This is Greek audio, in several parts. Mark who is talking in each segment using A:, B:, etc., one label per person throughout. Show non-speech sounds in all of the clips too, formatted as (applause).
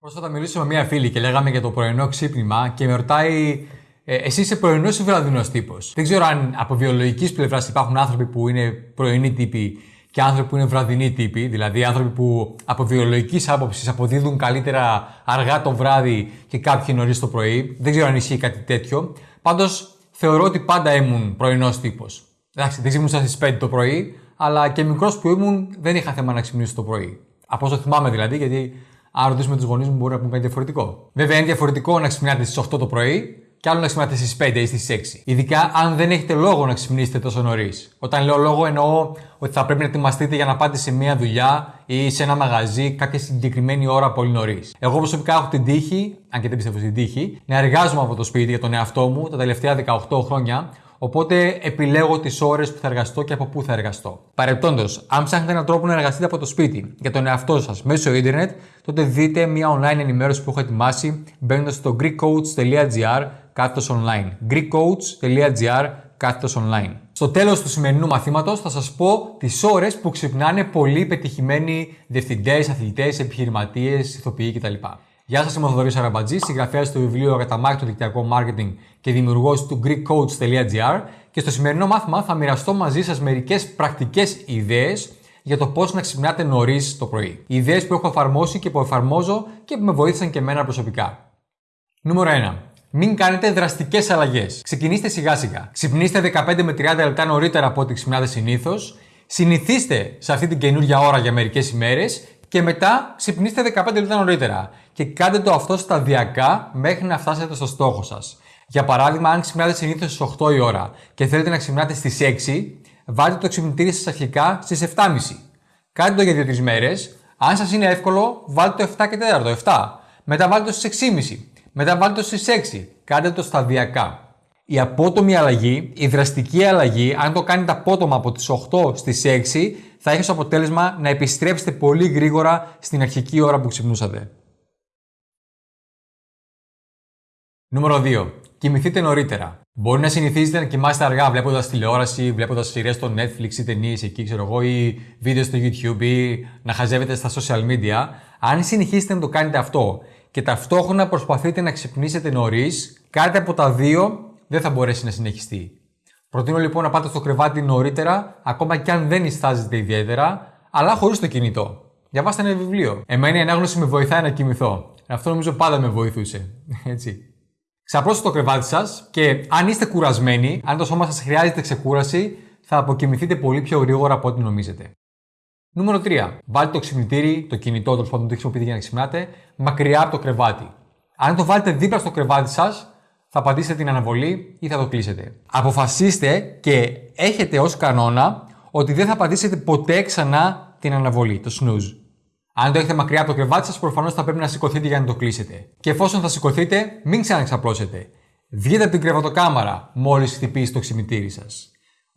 A: Πρόσφατα μιλήσαμε με μία φίλη και λέγαμε για το πρωινό ξύπνημα και με ρωτάει ε, εσύ είσαι πρωινός ή βραδινός τύπος; Δεν ξέρω αν από βιολογικής πλευράς υπάρχουν άνθρωποι που είναι πρωινοί τύποι και άνθρωποι που είναι βραδινοί τύποι, δηλαδή άνθρωποι που από βιολογικής άποψης αποδίδουν καλύτερα αργά το βράδυ και κάποιοι νωρίς το πρωί. Δεν ξέρω αν ισχύει κάτι τέτοιο. Πάντως θεωρώ ότι πάντα ήμουν πρωινός τύπος. Εντάξει, δεν ξύπνησα στις 5 το πρωί, αλλά και μικρός που ήμουν δεν είχα θέμα να ξυπνήσω το πρωί. Από όσο θυμάμαι δηλαδή, γιατί αν ρωτήσουμε τους γονείς μου μπορεί να πούμε κάτι διαφορετικό. Βέβαια είναι διαφορετικό να ξυπνάτε στις 8 το πρωί και άλλο να ξυπνάτε στις 5 ή στις 6. Ειδικά αν δεν έχετε λόγο να ξυπνήσετε τόσο νωρίς. Όταν λέω λόγο εννοώ ότι θα πρέπει να ετοιμαστείτε για να πάτε σε μια δουλειά ή σε ένα μαγαζί κάποια συγκεκριμένη ώρα πολύ νωρίς. Εγώ προσωπικά έχω την τύχη, αν και δεν πιστεύω στην τύχη, να εργάζομαι από το σπίτι για τον εαυτό μου τα τελευταία 18 χρόνια Οπότε επιλέγω τις ώρες που θα εργαστώ και από πού θα εργαστώ. Παρεπτόντως, αν ψάχνετε έναν τρόπο να εργαστείτε από το σπίτι για τον εαυτό σας μέσω ίντερνετ, τότε δείτε μια online ενημέρωση που έχω ετοιμάσει μπαίνοντας στο greekcoach.gr κάθετος online. greekcoach.gr κάθετος online. Στο τέλος του σημερινού μαθήματος θα σας πω τις ώρες που ξυπνάνε πολλοί πετυχημένοι διευθυντές, αθλητές, επιχειρηματίες, ηθοποιοί κτλ. Γεια σας, είμαι ο Θοδωρής Αραμπατζής, συγγραφέας του βιβλίου Αγαταμάκη το δικτυακό marketing και δημιουργός του GreekCoach.gr και στο σημερινό μάθημα θα μοιραστώ μαζί σας μερικές πρακτικές ιδέες για το πώς να ξυπνάτε νωρίς το πρωί. Ιδέες που έχω εφαρμόσει και που εφαρμόζω και που με βοήθησαν και εμένα προσωπικά. Νούμερο 1. Μην κάνετε δραστικές αλλαγές. Ξεκινήστε σιγά σιγά. Ξυπνήστε 15 με 30 λεπτά νωρίτερα από ό,τι ξυπνάτε συνήθως. Συνηθίστε σε αυτή την καινούργια ώρα για μερικές ημέρες και μετά ξυπνήστε 15 λεπτά νωρίτερα. Και κάντε το αυτό σταδιακά μέχρι να φτάσετε στο στόχο σας. Για παράδειγμα, αν ξυπνάτε συνήθως στις 8 η ώρα και θέλετε να ξυπνάτε στις 6, βάλτε το ξυπνητήρι σας αρχικά στις 7.30. Κάντε το για 2-3 μέρες. Αν σας είναι εύκολο, βάλτε το 7 και 4, το 7. Μετά βάλτε το στις 6.30. Μετά βάλτε το στις 6. Κάντε το σταδιακά. Η απότομη αλλαγή, η δραστική αλλαγή, αν το κάνετε απότομα από τις 8 στις 6, θα έχει ως αποτέλεσμα να επιστρέψετε πολύ γρήγορα στην αρχική ώρα που ξυπνούσατε. Νούμερο 2. Κοιμηθείτε νωρίτερα. Μπορεί να συνηθίζετε να κοιμάστε αργά βλέποντας τηλεόραση, βλέποντας σειρές στο Netflix ή ταινίες εκεί, ξέρω εγώ, ή βίντεο στο YouTube ή να χαζεύετε στα social media. Αν συνεχίσετε να το κάνετε αυτό και ταυτόχρονα προσπαθείτε να ξυπνήσετε νωρίς, κάτι από τα δύο δεν θα μπορέσει να συνεχιστεί. Προτείνω λοιπόν να πάτε στο κρεβάτι νωρίτερα, ακόμα και αν δεν ιστάζετε ιδιαίτερα, αλλά χωρίς το κινητό. Διαβάστε ένα βιβλίο. Εμένα η ανάγνωση με βοηθάει να κοιμηθώ. Αυτό νομίζω πάντα με βοηθούσε. (laughs) Έτσι. Ξαπλώστε το κρεβάτι σας και αν είστε κουρασμένοι, αν το σώμα σας χρειάζεται ξεκούραση, θα αποκοιμηθείτε πολύ πιο γρήγορα από ό,τι νομίζετε. Νούμερο 3. Βάλτε το ξυπνητήρι, το κινητό τέλος πάντων το χρησιμοποιείτε για να ξυπνάτε, μακριά από το κρεβάτι. Αν το βάλετε δίπλα στο κρεβάτι σας, θα πατήσετε την αναβολή ή θα το κλείσετε. Αποφασίστε και έχετε ως κανόνα ότι δεν θα πατήσετε ποτέ ξανά την αναβολή, το snooze. Αν το έχετε μακριά από το κρεβάτι σας, προφανώς θα πρέπει να σηκωθείτε για να το κλείσετε. Και εφόσον θα σηκωθείτε, μην ξαναξαπλώσετε. Βγείτε από την κρεβατοκάμαρα μόλις χτυπήσει το ξυπνητήρι σας.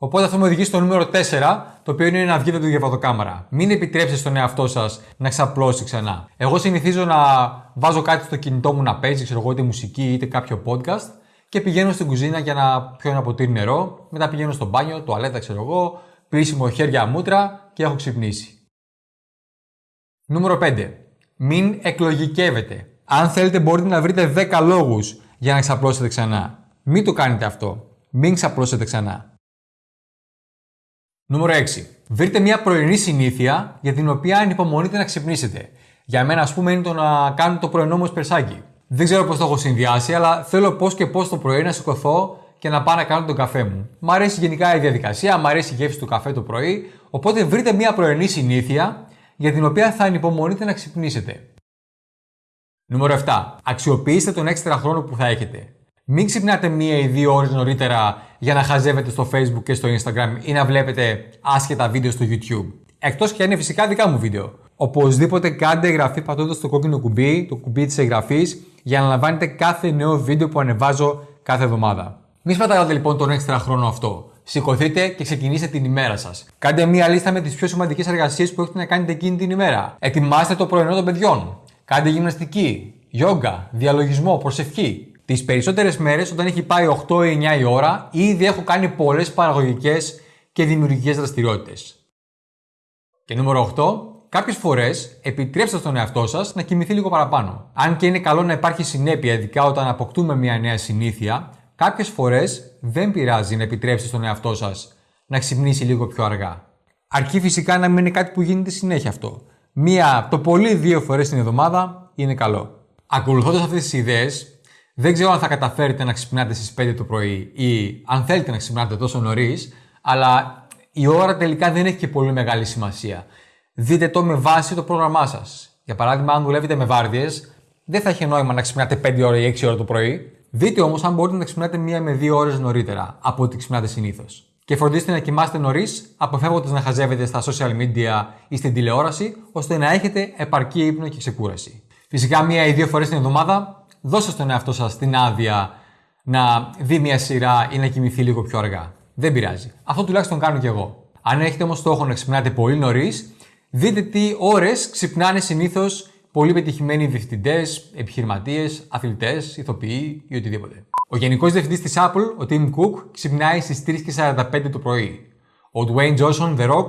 A: Οπότε αυτό με οδηγεί στο νούμερο 4, το οποίο είναι να βγείτε από την κρεβατοκάμαρα. Μην επιτρέψετε στον εαυτό σας να ξαπλώσει ξανά. Εγώ συνηθίζω να βάζω κάτι στο κινητό μου να παίζει, ξέρω εγώ, είτε μουσική είτε κάποιο podcast και πηγαίνω στην κουζίνα για να πιω ένα ποτήρι νερό. Μετά πηγαίνω στο μπάνιο, τουαλέτα, ξέρω εγώ, πλήσιμο χέρια μούτρα και έχω ξυπνήσει. Νούμερο 5. Μην εκλογικεύετε. Αν θέλετε μπορείτε να βρείτε 10 λόγους για να ξαπλώσετε ξανά. Μην το κάνετε αυτό. Μην ξαπλώσετε ξανά. Νούμερο 6. Βρείτε μια πρωινή συνήθεια για την οποία ανυπομονείτε να ξυπνήσετε. Για μένα, ας πούμε, είναι το να κάνω το πρωινό μου εσπερσάκι. Δεν ξέρω πώς το έχω συνδυάσει, αλλά θέλω πώς και πώς το πρωί να σηκωθώ και να πάω να κάνω τον καφέ μου. Μ' αρέσει γενικά η διαδικασία, μ' αρέσει η γεύση του καφέ το πρωί. Οπότε βρείτε μια πρωινή συνήθεια για την οποία θα ανυπομονείτε να ξυπνήσετε. Νούμερο 7. Αξιοποιήστε τον έξτρα χρόνο που θα έχετε. Μην ξυπνάτε μία ή δύο ώρες νωρίτερα για να χαζεύετε στο Facebook και στο Instagram ή να βλέπετε άσχετα βίντεο στο YouTube. Εκτός και αν είναι φυσικά δικά μου βίντεο. Οπωσδήποτε κάντε εγγραφή πατώντας το κόκκινο κουμπί, το κουμπί της εγγραφής, για να λαμβάνετε κάθε νέο βίντεο που ανεβάζω κάθε εβδομάδα. Μην σπαταλάτε λοιπόν τον έξτρα χρόνο αυτό. Σηκωθείτε και ξεκινήστε την ημέρα σας. Κάντε μία λίστα με τις πιο σημαντικές εργασίες που έχετε να κάνετε εκείνη την ημέρα. Ετοιμάστε το πρωινό των παιδιών. Κάντε γυμναστική, γιόγκα, διαλογισμό, προσευχή. Τις περισσότερες μέρες, όταν έχει πάει 8 ή 9 η ώρα, ήδη έχω κάνει πολλές παραγωγικές και δημιουργικές δραστηριότητες. Και νούμερο 8, Κάποιες φορές επιτρέψτε στον εαυτό σας να κοιμηθεί λίγο παραπάνω. Αν και είναι καλό να υπάρχει συνέπεια, ειδικά όταν αποκτούμε μια νέα συνήθεια, κάποιες φορές δεν πειράζει να επιτρέψετε στον εαυτό σας να ξυπνήσει λίγο πιο αργά. Αρκεί φυσικά να μην είναι κάτι που γίνεται συνέχεια αυτό. Μία, το πολύ δύο φορές την εβδομάδα είναι καλό. Ακολουθώντας αυτές τις ιδέες, δεν ξέρω αν θα καταφέρετε να ξυπνάτε στις 5 το πρωί ή αν θέλετε να ξυπνάτε τόσο νωρίς, αλλά η ώρα τελικά δεν έχει και πολύ μεγάλη σημασία. Δείτε το με βάση το πρόγραμμά σας. Για παράδειγμα, αν δουλεύετε με βάρδιες, δεν θα έχει νόημα να ξυπνάτε 5 ώρα ή 6 ώρα το πρωί. Δείτε όμως αν μπορείτε να ξυπνάτε μία με 2 ώρες νωρίτερα από ό,τι ξυπνάτε συνήθως. Και φροντίστε να κοιμάστε νωρίς, αποφεύγοντας να χαζεύετε στα social media ή στην τηλεόραση, ώστε να έχετε επαρκή ύπνο και ξεκούραση. Φυσικά, μία ή δύο φορές την εβδομάδα, δώστε στον εαυτό σας την άδεια να δει μια σειρά ή να κοιμηθεί λίγο πιο αργά. Δεν πειράζει. Αυτό τουλάχιστον κάνω κι εγώ. Αν έχετε όμως στόχο να ξυπνάτε πολύ νωρίς, δείτε τι ώρες ξυπνάνε συνήθως πολύ πετυχημένοι διευθυντές, επιχειρηματίες, αθλητές, ηθοποιοί ή οτιδήποτε. Ο γενικός διευθυντής της Apple, ο Tim Cook, ξυπνάει στις 3.45 το πρωί. Ο Dwayne Johnson, The Rock,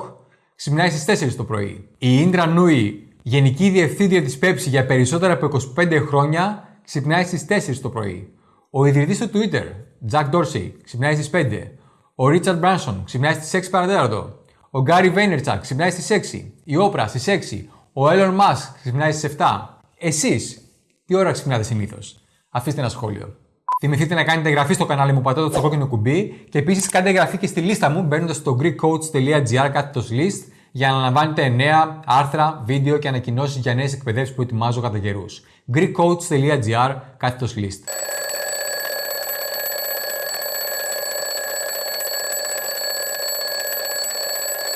A: ξυπνάει στις 4 το πρωί. Η Indra Nui, γενική διευθύντρια της Pepsi για περισσότερα από 25 χρόνια, ξυπνάει στις 4 το πρωί. Ο ιδρυτής του Twitter, Jack Dorsey, ξυπνάει στις 5. Ο Richard Branson ξυπνάει στις 6 παρατέταρτο. Ο Gary Vaynerchuk ξυπνάει στις 6. Η Oprah στις 6. Ο Elon Musk ξυπνάει στις 7. Εσείς, τι ώρα ξυπνάτε συνήθως; Αφήστε ένα σχόλιο. Θυμηθείτε να κάνετε εγγραφή στο κανάλι μου πατώντας το κόκκινο κουμπί και επίσης κάντε εγγραφή και στη λίστα μου μπαίνοντας στο greekcoach.gr κάθετος list για να λαμβάνετε νέα άρθρα, βίντεο και ανακοινώσεις για νέες εκπαιδεύσεις που ετοιμάζω κατά καιρούς. greekcoach.gr κάθετος list.